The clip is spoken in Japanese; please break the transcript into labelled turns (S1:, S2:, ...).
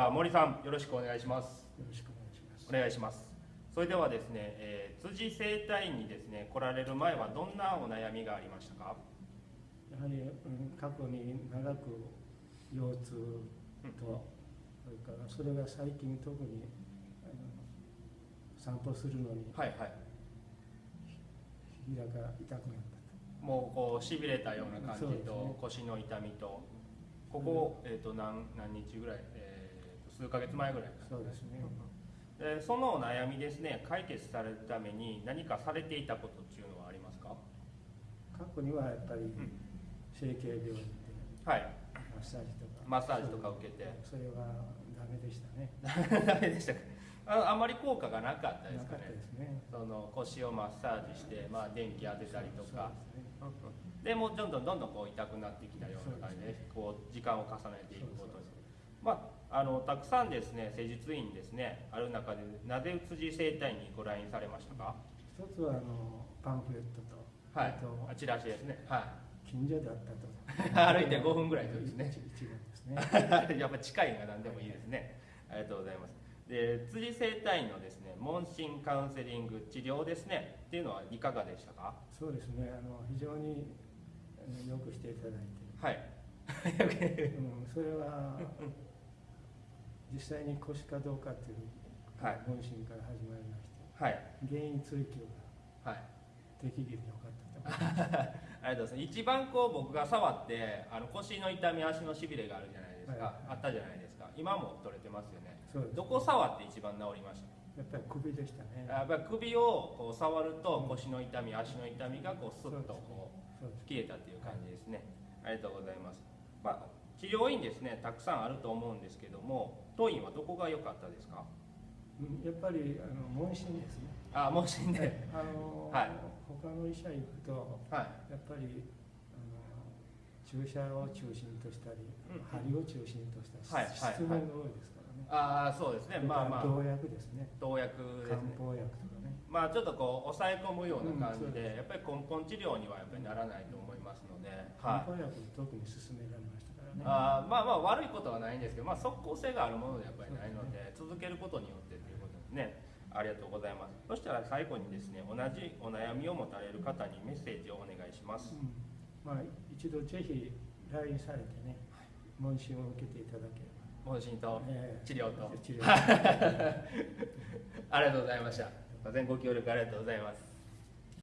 S1: あ森さんよろしくお願いします。
S2: よろしくお願いします。
S1: お願いします。それではですね、えー辻整体院にですね来られる前はどんなお悩みがありましたか？
S2: やはり、うん、過去に長く腰痛と、それからそれが最近特に散歩するのに
S1: はいはい。
S2: ひらが痛くなった
S1: もうこうしびれたような感じと、
S2: ね。
S1: 腰の痛みとここ、えー、と何何日ぐらい、えー、と数ヶ月前ぐらい
S2: と。そうですね。
S1: でそのお悩みですね解決されるために何かされていたことっていうのはありますか？
S2: 過去にはやっぱり
S1: ん。
S2: 整形病院で
S1: はい。
S2: マッサージとか。
S1: マッサージとか受けて。
S2: それはダメでしたね。
S1: ダメでしたか。ああまり効果がなかったですかね。
S2: ね。
S1: その腰をマッサージして、まあ、電気当てたりとか。
S2: で
S1: もうどんどんどんどんこう痛くなってきたような感じでこう時間を重ねていくことに。まあ、あのたくさんですね施術院ですねある中でなぜ辻整体にご来院されましたか？
S2: 一つはあのパンフレットと、
S1: はい
S2: あと
S1: あチラシですね。は
S2: 近所だったと。
S1: い 歩いて5分ぐらいですね。
S2: 一一番ですね。
S1: やっぱ近いのが何でもいいですね。ありがとうございます。で辻整体院のですね問診カウンセリング治療ですね。っていうのはいかがでしたか？
S2: そうですね。あの非常によくしていただいて。
S1: はい。
S2: うん、それは 実際に腰かどうかっていう
S1: はい。
S2: 問診から始まりまして
S1: はい。
S2: 原因追求が
S1: はい。
S2: 適宜でよかったと。思います
S1: ありがとうございます。一番こう僕が触ってあの腰の痛み足のしびれがあるじゃないですか、
S2: はい。
S1: あったじゃないですか。今も取れてますよね。
S2: そうです
S1: どこ触って一番治りました？
S2: やっぱり首でしたね。
S1: やっぱり首をこう触ると腰の痛み足の痛みがこうスッとこう消えたっていう感じですね。ありがとうございます、まあ、治療院ですねたくさんあると思うんですけども当院はどこが良かったですか？
S2: うんやっぱりあの問診ですね。
S1: あ問診で。
S2: あの、
S1: はい。
S2: 他の医者行くと
S1: はい。
S2: やっぱりあの注射を中心としたり、
S1: うん
S2: 針を中心とした
S1: はいはい
S2: 質問が多いですからね、
S1: ああそうですね。まあまあ。
S2: 動薬ですね。
S1: 投薬です
S2: 漢
S1: ね
S2: 方薬とか。ね
S1: まあちょっとこう抑え込むような感じ
S2: うんそう
S1: で、やっぱり根本治療にはやっぱりならないと思いますので、はい。
S2: 特に勧められましたからね
S1: あーまあまあ悪いことはないんですけど、まあ即効性があるものでやっぱりないので、続けることによってということですね。ありがとうございます。そしたら最後にですね、同じお悩みを持たれる方にメッセージをお願いします。
S2: うんまあ、一度ぜひ来院されてね、問診を受けていただければ。
S1: 問診と
S2: ええ
S1: 治療と
S2: 治療
S1: ありがとうございました。ご協力ありがとうございます。